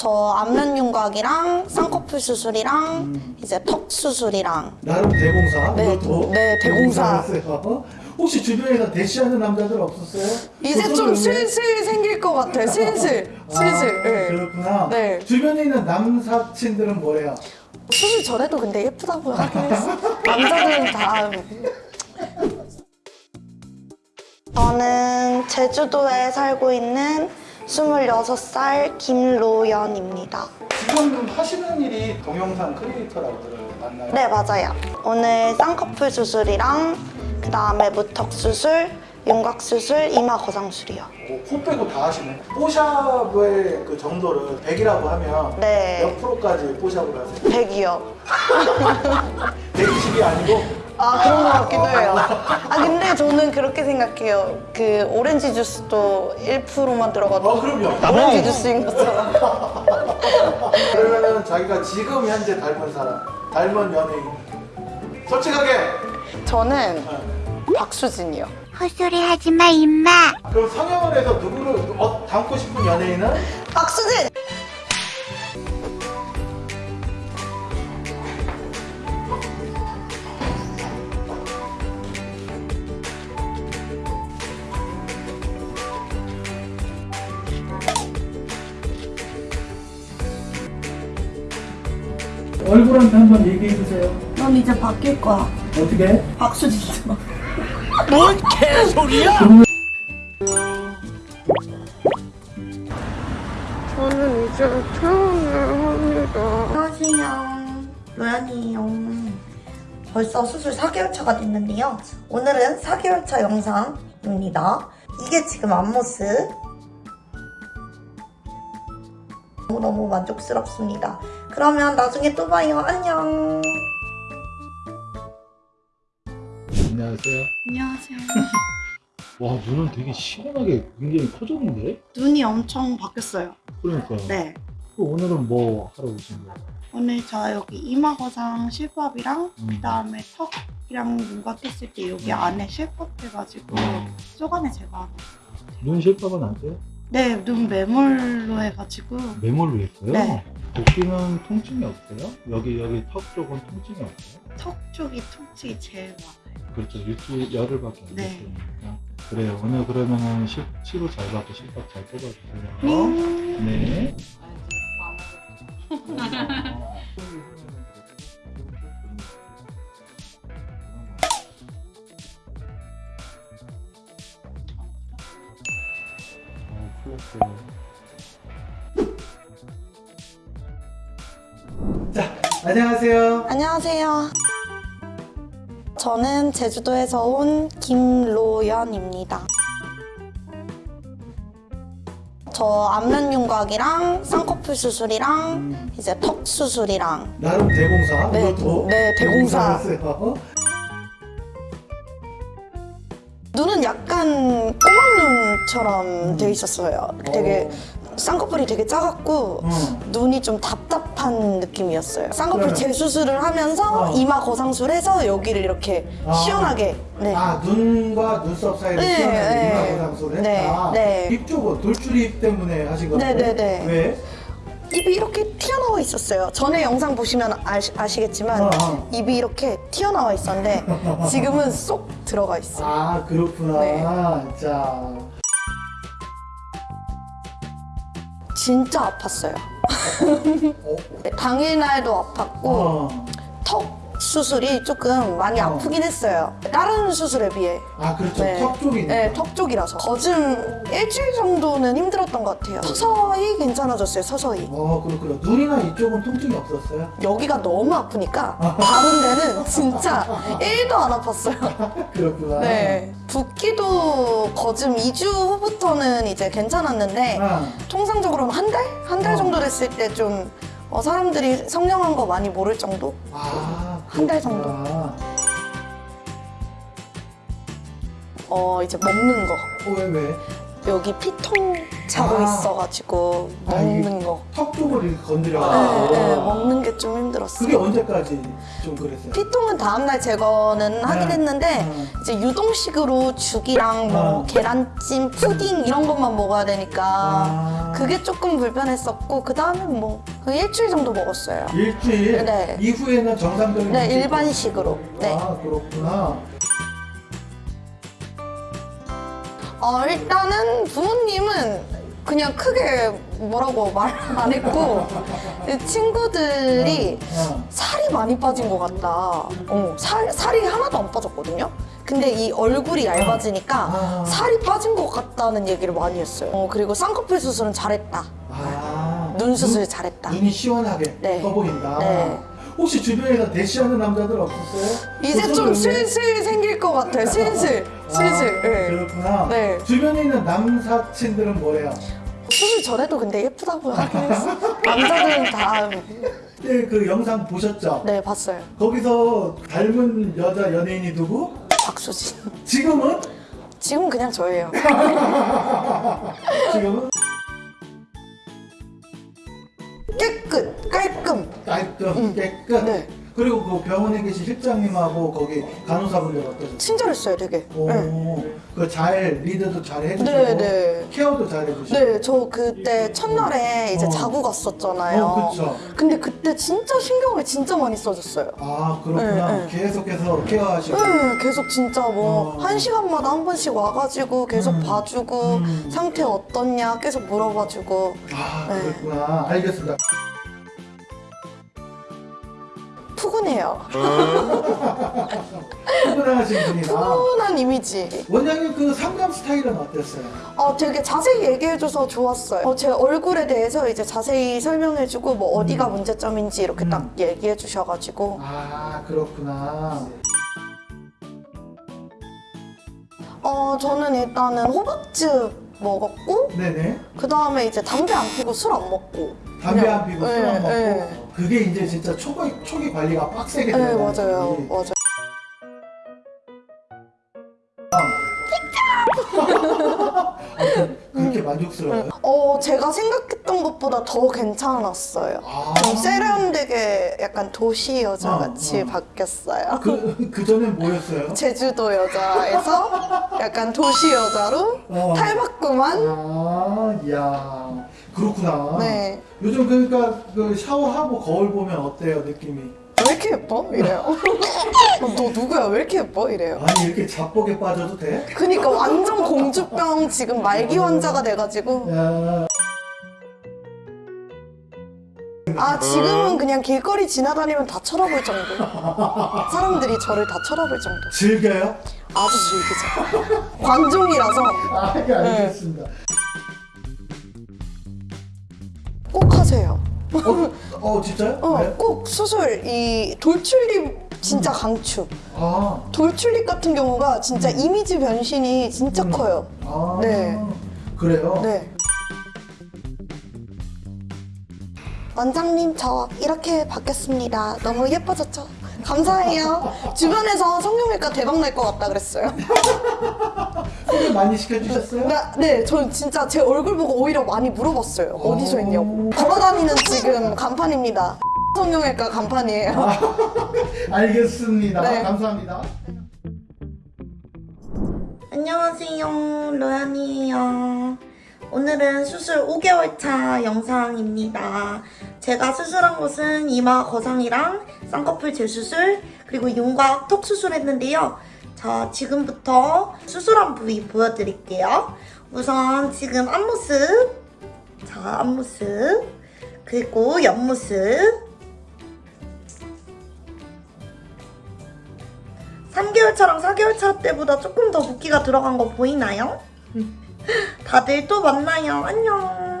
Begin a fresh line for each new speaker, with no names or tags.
저 안면 윤곽이랑 쌍꺼풀 수술이랑 이제 턱 수술이랑
나름 대공사.
네,
이것도
네, 대공사.
혹시 주변에서 대시하는 남자들 없었어요?
이제
그
좀? 슬슬 생길 것 같아요. 슬슬,
아,
슬슬. 네.
그렇구나.
네.
주변에 있는 남사친들은 뭐래요?
수술 전에도 근데 예쁘다고 하긴 했어. 남자들은 다. 저는 제주도에 살고 있는 26살 김로연입니다.
지금 하시는 일이 동영상 크리에이터라고 들었나요?
네, 맞아요. 오늘 쌍꺼풀 수술이랑 그 다음에 무턱 수술, 윤곽 수술, 이마 거상술이요.
오, 코 빼고 다 하시네. 뽀샵의 그 정도를 100이라고 하면
네.
몇 프로까지 뽀샵을 하세요?
100이요.
120이 아니고
아 그런 것 같기도 해요. 아 근데 저는 그렇게 생각해요. 그 오렌지 주스도 1%만 들어가도
어 그럼요.
오렌지 주스인 것처럼.
그러면은 자기가 지금 현재 닮은 사람, 닮은 연예인 솔직하게
저는
네.
박수진이요.
헛소리 하지 마, 임마.
그럼 성형을 해서 누구를 어, 닮고 싶은 연예인은
박수진!
얼굴한테 한번 얘기해 주세요.
넌 이제 바뀔 거야.
어떻게?
박수진처럼.
저는 이제 퇴원을 합니다.
안녕하세요. 로연이에요. 벌써 수술 4개월 차가 됐는데요. 오늘은 4개월 차 영상입니다. 이게 지금 앞모습. 너무너무 만족스럽습니다. 그러면 나중에 또 봐요. 안녕.
안녕하세요.
안녕하세요.
와 눈은 되게 시원하게 굉장히 커졌는데?
눈이 엄청 바뀌었어요.
그러니까.
네.
그 오늘은 뭐 하러 오신 거예요?
오늘 저 여기 이마거상 실밥이랑
음.
그 다음에 턱이랑 윤곽 했을 때 여기 안에 실밥 해가지고
음.
쏘간에 제가
눈 실밥은 안 돼요?
네, 눈 매몰로 해가지고
메모를 했어요?
네.
복귀는 통증이 없어요? 여기 여기 턱 쪽은 통증이 없어요?
턱 쪽이 통증이 제일 많아요.
그렇죠 일주일 열흘밖에 안
네.
됐으니까 그래요 오늘 그러면은 시, 치료 잘 받고 실밥 잘 뽑아주세요
음.
네 어, 풀렸어요. 안녕하세요.
안녕하세요. 저는 제주도에서 온 김로연입니다. 저 안면 윤곽이랑 쌍꺼풀 수술이랑 이제 턱 수술이랑
나름 대공사.
네,
이것도
네, 대공사.
대공사였어요.
눈은 약간 꼬막눈처럼 돼 있었어요. 되게 쌍꺼풀이 되게 작았고
어.
눈이 좀 답답한 느낌이었어요. 쌍꺼풀
그러면-
재수술을 하면서
어.
이마 거상술해서 여기를 이렇게
아.
시원하게 네.
아 눈과 눈썹 사이를
네,
시원하게
네.
이마고상술을
네,
했다.
네.
입 쪽은 돌출입 때문에 하신 거예요?
네, 네, 네.
왜?
입이 이렇게 튀어나와 있었어요. 전에 영상 보시면 아시, 아시겠지만
어, 어.
입이 이렇게 튀어나와 있었는데 지금은 쏙 들어가 있어요.
아 그렇구나.
네.
자,
진짜 아팠어요.
어,
네, 당일날도 아팠고
어.
턱 수술이 조금 많이
어.
아프긴 했어요. 다른 수술에 비해.
아 그렇죠. 턱 쪽이니까.
네, 턱 쪽이라서. 거즘 일주일 정도는 힘들었던 것 같아요. 서서히 괜찮아졌어요, 서서히.
어 그렇구나. 눈이나 이쪽은 통증이 없었어요?
여기가 너무 아프니까 다른 데는 진짜 1도 안 아팠어요.
그렇구나.
네. 붓기도 거즘 2주 후부터는 이제 괜찮았는데
아,
통상적으로는 한 달? 한달
어.
정도 됐을 때좀 어, 사람들이 성령한 거 많이 모를 정도?
아
한 달 정도.
그렇구나.
어, 이제 먹는 거.
어, 왜 왜?
여기 피통 차고
아.
있어가지고
아,
먹는 거.
턱 쪽을 이렇게
네,
건드려가지고.
네, 먹는 게 좀 힘들었어요.
그게 언제까지 좀 그랬어요?
피통은 다음날 제거는 하긴
네.
했는데
음.
이제 유동식으로 죽이랑 뭐
음.
계란찜, 푸딩 이런 것만 먹어야 되니까
아.
그게 조금 불편했었고 그 다음에 뭐 그 일주일 정도 먹었어요.
일주일
네.
이후에는 정상적인
네? 일반식으로. 네.
아 그렇구나.
어, 일단은 부모님은 그냥 크게 뭐라고 말 안 했고 친구들이
어.
살이 많이 빠진 것 같다. 어, 살, 살이 하나도 안 빠졌거든요. 근데 이 얼굴이 얇아지니까
아.
살이 빠진 것 같다는 얘기를 많이 했어요. 어, 그리고 쌍꺼풀 수술은 잘했다.
아,
눈 수술 잘했다.
눈이 시원하게
네.
떠 보인다.
네.
혹시 주변에서 대시하는 남자들 없었어요?
이제 좀? 슬슬 생길 것 같아요. 슬슬. 슬슬.
아,
네.
그렇구나.
네.
주변에 있는 남사친들은 뭐래요?
수술 전에도 근데 예쁘다고 하긴 했어. 남자들은 다,
네, 그 영상 보셨죠?
네, 봤어요.
거기서 닮은 여자 연예인이 누구?
박수진.
지금은?
지금 그냥 저예요.
지금은
깔끔.
깔끔, 깨끗.
네.
그리고 그 병원에 계신 실장님하고 거기 간호사분들 어떠셨어요?
친절했어요, 되게.
오,
네.
그잘 리드도 잘 해주시고
네, 네.
케어도 잘 해주시고
네, 저 그때 첫날에 이제
어.
자고 갔었잖아요.
어, 그쵸.
근데 그때 진짜 신경을 진짜 많이 써줬어요.
아 그렇구나
네, 네.
계속해서 케어하시고
네, 계속 진짜 뭐,
어.
한 시간마다 한 번씩 와가지고 계속
음.
봐주고,
음.
상태 어떻냐 계속 물어봐주고.
아
네.
그렇구나 알겠습니다
푸근해요.
출근하신 분이다
푸근한 이미지.
원장님 그 상담 스타일은 어땠어요?
어, 되게 자세히 얘기해줘서 좋았어요. 어, 제 얼굴에 대해서 이제 자세히 설명해주고, 뭐, 어디가
음.
문제점인지 이렇게
음.
딱 얘기해주셔가지고.
아 그렇구나
어, 저는 일단은 호박즙 먹었고,
네네
그 다음에 이제 담배 안 피고 술 안 먹고.
담배
그냥-
안 피고 술
네,
안 먹고
네.
그게 이제 진짜 초기, 초기 관리가 빡세게
네,
들어가는
맞아요.
거지.
맞아요.
그렇게 만족스러워요?
어, 제가 생각 했던 것보다 더 괜찮았어요.
아.
좀 세련되게 약간 도시 여자 같이
어, 어.
바뀌었어요.
그, 그 전엔 뭐였어요?
제주도 여자에서 약간 도시 여자로
어.
탈바꿈한
아, 이야. 그렇구나.
네.
요즘 그러니까 그 샤워하고 거울 보면 어때요, 느낌이?
왜 이렇게 예뻐? 이래요. 어, 너 누구야? 왜 이렇게 예뻐? 이래요.
아니, 이렇게 자뻑에 빠져도 돼?
그니까 완전 공주병 지금 말기 환자가 돼가지고
야,
아 지금은 그냥 길거리 지나다니면 다 쳐다볼 정도 사람들이 저를 다 쳐다볼 정도
즐겨요?
아주 즐기죠 관종이라서
아, 예, 알겠습니다.
꼭 하세요
어, 어 진짜요?
어,
네?
꼭 수술 이 돌출립 진짜 강추
아,
돌출립 같은 경우가 진짜 이미지 변신이 진짜
음.
커요
아.
네.
그래요?
네 원장님 저 이렇게 바뀌었습니다 너무 예뻐졌죠? 감사해요 주변에서 성형외과 대박 날 것 같다 그랬어요
소개 많이 시켜주셨어요?
나, 네, 전 진짜 제 얼굴 보고 오히려 많이 물어봤어요. 어디서 했냐고. 걸어다니는 지금 간판입니다. 성형외과 간판이에요.
알겠습니다.
네.
감사합니다.
안녕하세요, 로연이에요. 오늘은 수술 5개월 차 영상입니다. 제가 수술한 곳은 이마 거상이랑 쌍꺼풀 재수술, 그리고 윤곽 턱 수술했는데요. 자, 지금부터 수술한 부위 보여드릴게요. 우선 지금 앞모습, 자, 앞모습, 그리고 옆모습, 3개월 차랑 4개월 차 때보다 조금 더 붓기가 들어간 거 보이나요? 다들 또 만나요. 안녕.